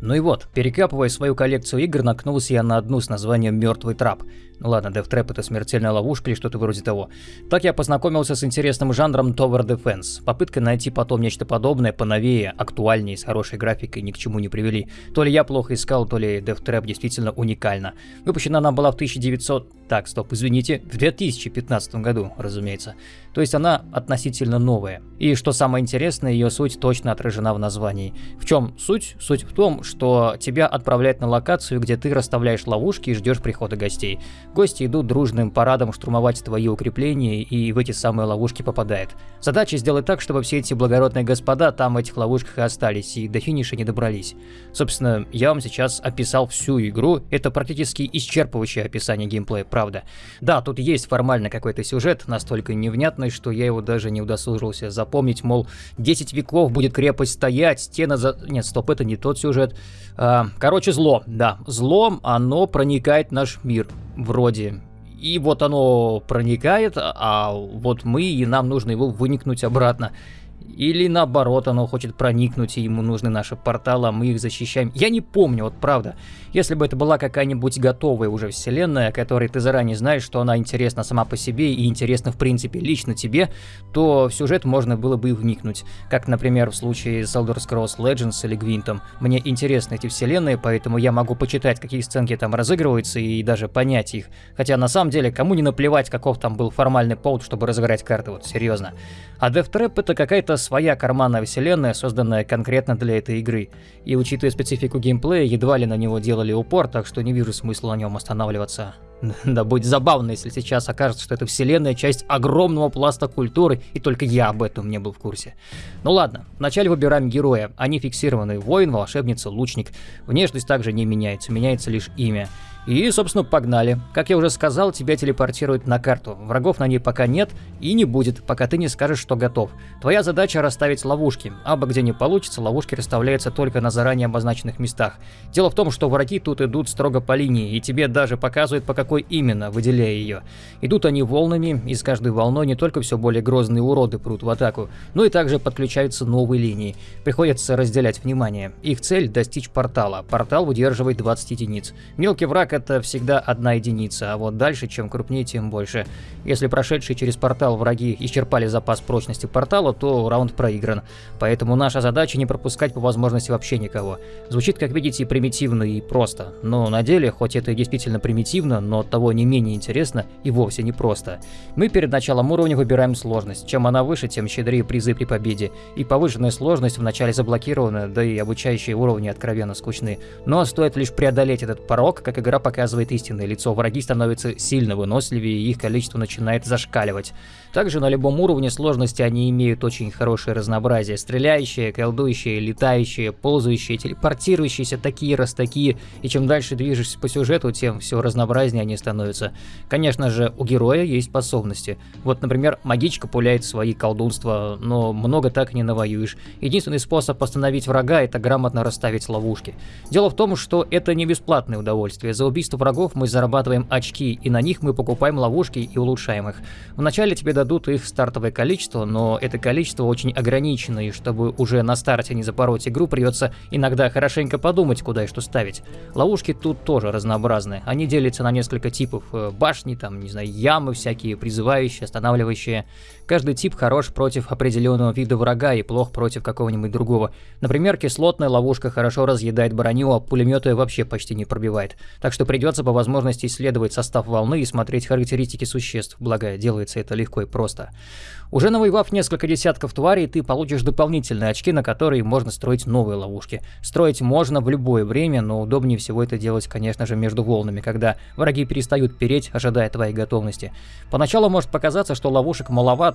Ну и вот, перекапывая свою коллекцию игр, наткнулся я на одну с названием «Мертвый трап». Ладно, Death Trap это смертельная ловушка или что-то вроде того. Так я познакомился с интересным жанром Tower Defense. Попытка найти потом нечто подобное, поновее, актуальнее, с хорошей графикой ни к чему не привели. То ли я плохо искал, то ли Death Trap действительно уникальна. Выпущена она была в 1900... Так, стоп, извините, в 2015 году, разумеется. То есть она относительно новая. И что самое интересное, ее суть точно отражена в названии. В чем суть? Суть в том, что тебя отправляют на локацию, где ты расставляешь ловушки и ждешь прихода гостей. Гости идут дружным парадом штурмовать твои укрепления и в эти самые ловушки попадают. Задача сделать так, чтобы все эти благородные господа там в этих ловушках и остались, и до финиша не добрались. Собственно, я вам сейчас описал всю игру, это практически исчерпывающее описание геймплея, правда. Да, тут есть формально какой-то сюжет, настолько невнятный, что я его даже не удосужился запомнить, мол, 10 веков будет крепость стоять, стена за... Нет, стоп, это не тот сюжет. А, короче, зло, да, зло, оно проникает в наш мир, вроде. И вот оно проникает, а вот мы, и нам нужно его выникнуть обратно. Или наоборот, оно хочет проникнуть, и ему нужны наши порталы, а мы их защищаем. Я не помню, вот правда. Если бы это была какая-нибудь готовая уже вселенная, которой ты заранее знаешь, что она интересна сама по себе и интересна в принципе лично тебе, то в сюжет можно было бы и вникнуть. Как, например, в случае с Elder Scrolls Legends или Гвинтом. Мне интересны эти вселенные, поэтому я могу почитать, какие сценки там разыгрываются и даже понять их. Хотя на самом деле, кому не наплевать, каков там был формальный повод, чтобы разыграть карты, вот серьезно. А Death Trap это какая-то своя карманная вселенная, созданная конкретно для этой игры. И учитывая специфику геймплея, едва ли на него сделали упор, так что не вижу смысла на нем останавливаться. Да будет забавно, если сейчас окажется, что это вселенная часть огромного пласта культуры, и только я об этом не был в курсе. Ну ладно, вначале выбираем героя. Они фиксированы. Воин, волшебница, лучник. Внешность также не меняется, меняется лишь имя. И, собственно, погнали. Как я уже сказал, тебя телепортируют на карту. Врагов на ней пока нет и не будет, пока ты не скажешь, что готов. Твоя задача расставить ловушки. Абы где не получится, ловушки расставляются только на заранее обозначенных местах. Дело в том, что враги тут идут строго по линии, и тебе даже показывают, по какой именно, выделяя ее. Идут они волнами, и с каждой волной не только все более грозные уроды прут в атаку, но и также подключаются новые линии. Приходится разделять внимание. Их цель – достичь портала. Портал выдерживает 20 единиц. Мелкий враг так это всегда одна единица, а вот дальше, чем крупнее, тем больше. Если прошедшие через портал враги исчерпали запас прочности портала, то раунд проигран. Поэтому наша задача не пропускать по возможности вообще никого. Звучит, как видите, примитивно и просто. Но на деле, хоть это и действительно примитивно, но того не менее интересно и вовсе не просто. Мы перед началом уровня выбираем сложность. Чем она выше, тем щедрее призы при победе. И повышенная сложность вначале заблокирована, да и обучающие уровни откровенно скучны. Но стоит лишь преодолеть этот порог, как игра показывает истинное лицо, враги становятся сильно выносливее и их количество начинает зашкаливать. Также на любом уровне сложности они имеют очень хорошее разнообразие. Стреляющие, колдующие, летающие, ползающие, телепортирующиеся, такие раз такие. И чем дальше движешься по сюжету, тем все разнообразнее они становятся. Конечно же, у героя есть способности. Вот, например, магичка пуляет свои колдунства, но много так не навоюешь. Единственный способ остановить врага – это грамотно расставить ловушки. Дело в том, что это не бесплатное удовольствие. За убийство врагов мы зарабатываем очки, и на них мы покупаем ловушки и улучшаем их. Вначале тебе дадут их стартовое количество, но это количество очень ограничено, и чтобы уже на старте не запороть игру, придется иногда хорошенько подумать, куда и что ставить. Ловушки тут тоже разнообразны. Они делятся на несколько типов. Э, башни, там, не знаю, ямы всякие, призывающие, останавливающие. Каждый тип хорош против определенного вида врага и плох против какого-нибудь другого. Например, кислотная ловушка хорошо разъедает броню, а пулеметы вообще почти не пробивает. Так что придется по возможности исследовать состав волны и смотреть характеристики существ, благо делается это легко и просто. Уже навоевав несколько десятков тварей, ты получишь дополнительные очки, на которые можно строить новые ловушки. Строить можно в любое время, но удобнее всего это делать, конечно же, между волнами, когда враги перестают переть, ожидая твоей готовности. Поначалу может показаться, что ловушек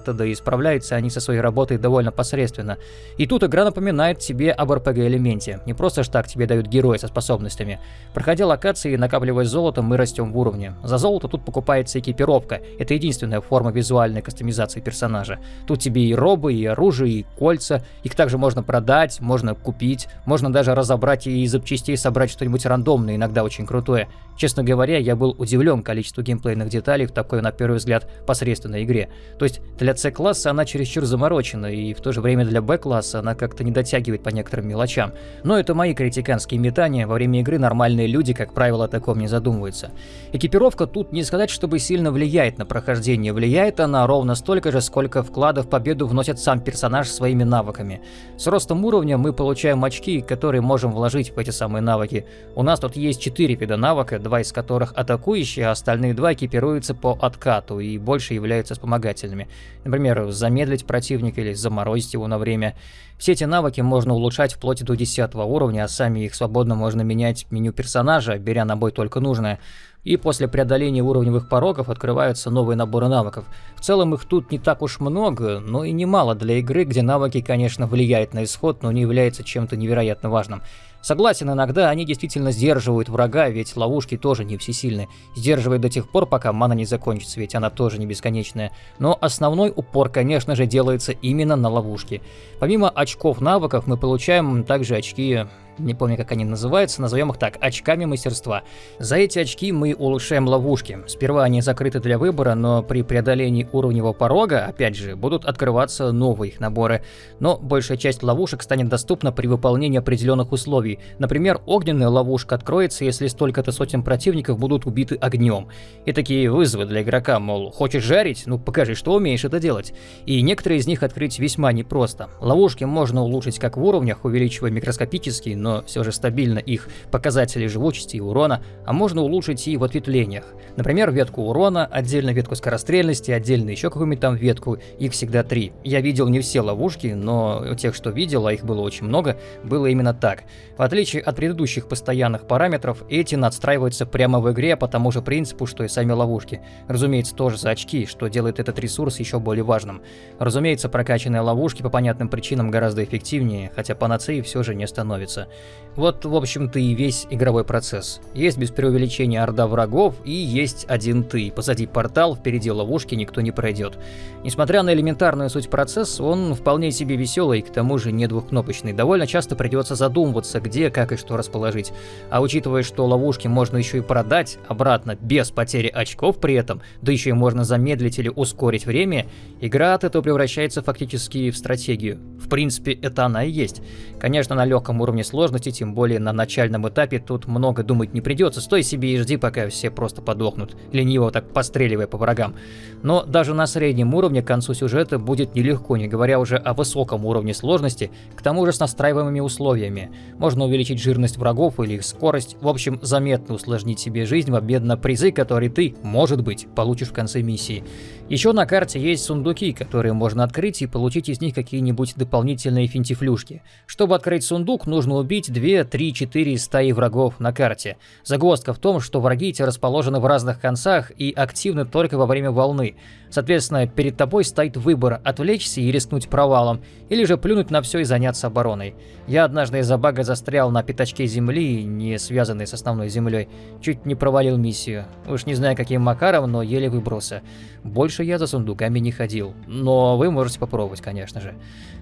маловато, да и справляются они со своей работой довольно посредственно. И тут игра напоминает тебе об RPG-элементе. Не просто ж так тебе дают героя со способностями. Проходя локации, накапливая накапливая золото, мы растем в уровне. За золото тут покупается экипировка. Это единственная форма визуальной кастомизации персонажа. Тут тебе и робы, и оружие, и кольца. Их также можно продать, можно купить, можно даже разобрать и из запчастей собрать что-нибудь рандомное, иногда очень крутое. Честно говоря, я был удивлен количеству геймплейных деталей в такой, на первый взгляд, посредственной игре. То есть для C-класса она чересчур заморочена, и в то же время для B-класса она как-то не дотягивает по некоторым мелочам. Но это мои критиканские метания, во время игры нормальные люди, как правило, о таком не задумываются. Экипировка тут не сказать, чтобы сильно влияет на прохождение, влияет она ровно столько же, сколько вкладов в победу вносит сам персонаж своими навыками. С ростом уровня мы получаем очки, которые можем вложить в эти самые навыки. У нас тут есть 4 вида навыка, два из которых атакующие, а остальные два экипируются по откату и больше являются вспомогательными. Например, замедлить противника или заморозить его на время. Все эти навыки можно улучшать вплоть до 10 уровня, а сами их свободно можно менять меню персонажа, беря на бой только нужное. И после преодоления уровневых порогов открываются новые наборы навыков. В целом их тут не так уж много, но и немало для игры, где навыки, конечно, влияют на исход, но не являются чем-то невероятно важным. Согласен, иногда они действительно сдерживают врага, ведь ловушки тоже не всесильны. Сдерживает до тех пор, пока мана не закончится, ведь она тоже не бесконечная. Но основной упор, конечно же, делается именно на ловушки. Помимо очков навыков, мы получаем также очки не помню, как они называются, назовем их так, очками мастерства. За эти очки мы улучшаем ловушки. Сперва они закрыты для выбора, но при преодолении уровневого порога, опять же, будут открываться новые их наборы. Но большая часть ловушек станет доступна при выполнении определенных условий. Например, огненная ловушка откроется, если столько-то сотен противников будут убиты огнем. И такие вызовы для игрока, мол, хочешь жарить? Ну покажи, что умеешь это делать. И некоторые из них открыть весьма непросто. Ловушки можно улучшить как в уровнях, увеличивая микроскопический, но все же стабильно их показатели живучести и урона, а можно улучшить и в ответвлениях. Например, ветку урона, отдельно ветку скорострельности, отдельно еще какую-нибудь там ветку, их всегда три. Я видел не все ловушки, но тех, что видел, а их было очень много, было именно так. В отличие от предыдущих постоянных параметров, эти надстраиваются прямо в игре по тому же принципу, что и сами ловушки. Разумеется, тоже за очки, что делает этот ресурс еще более важным. Разумеется, прокачанные ловушки по понятным причинам гораздо эффективнее, хотя панацеей все же не становится. Вот, в общем-то, и весь игровой процесс. Есть без преувеличения орда врагов, и есть один ты. Позади портал, впереди ловушки, никто не пройдет. Несмотря на элементарную суть процесса, он вполне себе веселый, к тому же не двухкнопочный. Довольно часто придется задумываться, где, как и что расположить. А учитывая, что ловушки можно еще и продать обратно, без потери очков при этом, да еще и можно замедлить или ускорить время, игра от этого превращается фактически в стратегию. В принципе, это она и есть. Конечно, на легком уровне сложности, тем более на начальном этапе, тут много думать не придется. Стой себе и жди, пока все просто подохнут, лениво так постреливая по врагам. Но даже на среднем уровне к концу сюжета будет нелегко, не говоря уже о высоком уровне сложности, к тому же с настраиваемыми условиями. Можно увеличить жирность врагов или их скорость, в общем, заметно усложнить себе жизнь в обмен на призы, которые ты, может быть, получишь в конце миссии. Еще на карте есть сундуки, которые можно открыть и получить из них какие-нибудь дополнительные финтифлюшки. Чтобы открыть сундук, нужно убить 2, 3, 4 стаи врагов на карте. Загвоздка в том, что враги эти расположены в разных концах и активны только во время волны. Соответственно, перед тобой стоит выбор отвлечься и рискнуть провалом, или же плюнуть на все и заняться обороной. Я однажды из-за бага застрял на пятачке земли, не связанной с основной землей. Чуть не провалил миссию. Уж не знаю каким макаром, но еле выбрался. Больше я за сундуками не ходил. Но вы можете попробовать, конечно же.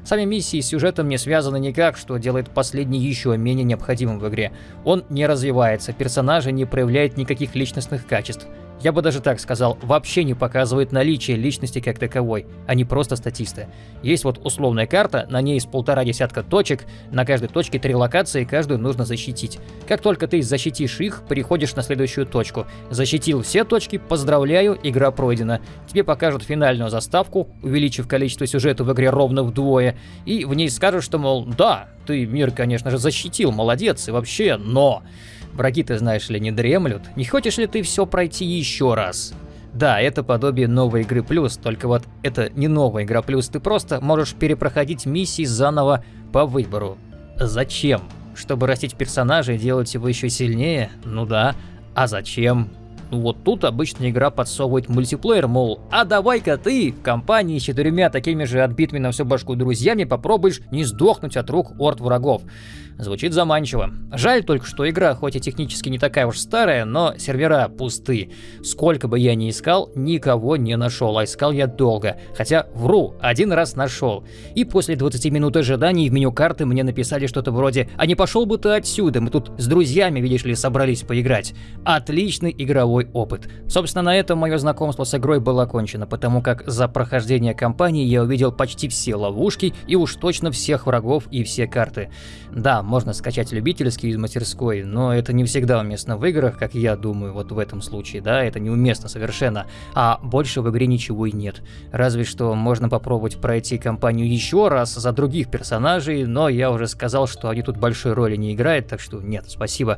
Сами миссии с сюжетом не связаны никак, что делает последний еще менее необходимым в игре. Он не развивается, персонажи не проявляют никаких личностных качеств я бы даже так сказал, вообще не показывает наличие личности как таковой, а не просто статисты. Есть вот условная карта, на ней из полтора десятка точек, на каждой точке три локации, каждую нужно защитить. Как только ты защитишь их, переходишь на следующую точку. Защитил все точки, поздравляю, игра пройдена. Тебе покажут финальную заставку, увеличив количество сюжета в игре ровно вдвое, и в ней скажут, что, мол, да, ты мир, конечно же, защитил, молодец, и вообще, но... Враги, ты знаешь ли, не дремлют. Не хочешь ли ты все пройти еще раз? Да, это подобие новой игры плюс, только вот это не новая игра плюс, ты просто можешь перепроходить миссии заново по выбору. Зачем? Чтобы растить персонажа и делать его еще сильнее? Ну да. А зачем? Ну вот тут обычно игра подсовывает мультиплеер, мол, а давай-ка ты в компании с четырьмя такими же отбитыми на всю башку друзьями попробуешь не сдохнуть от рук орд врагов. Звучит заманчиво. Жаль только, что игра, хоть и технически не такая уж старая, но сервера пусты. Сколько бы я ни искал, никого не нашел, а искал я долго. Хотя, вру, один раз нашел. И после 20 минут ожиданий в меню карты мне написали что-то вроде «А не пошел бы ты отсюда, мы тут с друзьями, видишь ли, собрались поиграть». Отличный игровой опыт. Собственно, на этом мое знакомство с игрой было окончено, потому как за прохождение кампании я увидел почти все ловушки и уж точно всех врагов и все карты. Да, можно скачать любительский из мастерской, но это не всегда уместно в играх, как я думаю, вот в этом случае, да, это неуместно совершенно. А больше в игре ничего и нет. Разве что можно попробовать пройти кампанию еще раз за других персонажей, но я уже сказал, что они тут большой роли не играют, так что нет, спасибо.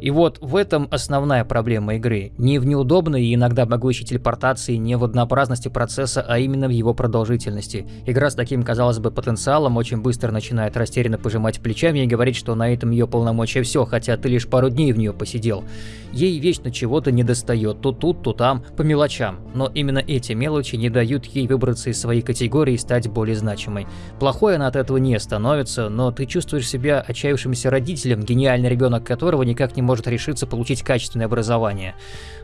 И вот в этом основная проблема игры. Не в неудобной и иногда могущей телепортации, не в однообразности процесса, а именно в его продолжительности. Игра с таким, казалось бы, потенциалом очень быстро начинает растерянно пожимать плечами и говорить, что на этом ее полномочия все, хотя ты лишь пару дней в нее посидел. Ей вечно чего-то не достает, то тут, то там, по мелочам. Но именно эти мелочи не дают ей выбраться из своей категории и стать более значимой. Плохой она от этого не становится, но ты чувствуешь себя отчаявшимся родителем, гениальный ребенок которого никак не может решиться получить качественное образование.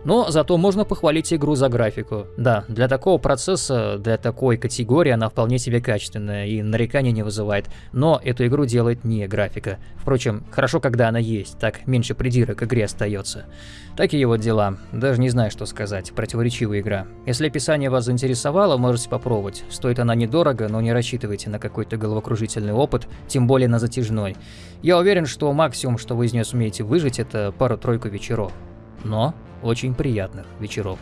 Но зато можно похвалить игру за графику. Да, для такого процесса, для такой категории она вполне себе качественная и нареканий не вызывает. Но эту игру делает не графика. Впрочем, хорошо, когда она есть, так меньше придирок к игре остается. Такие вот дела. Даже не знаю, что сказать. Противоречивая игра. Если описание вас заинтересовало, можете попробовать. Стоит она недорого, но не рассчитывайте на какой-то головокружительный опыт, тем более на затяжной. Я уверен, что максимум, что вы из нее сумеете выжить, это пару-тройку вечеров. Но очень приятных вечеров.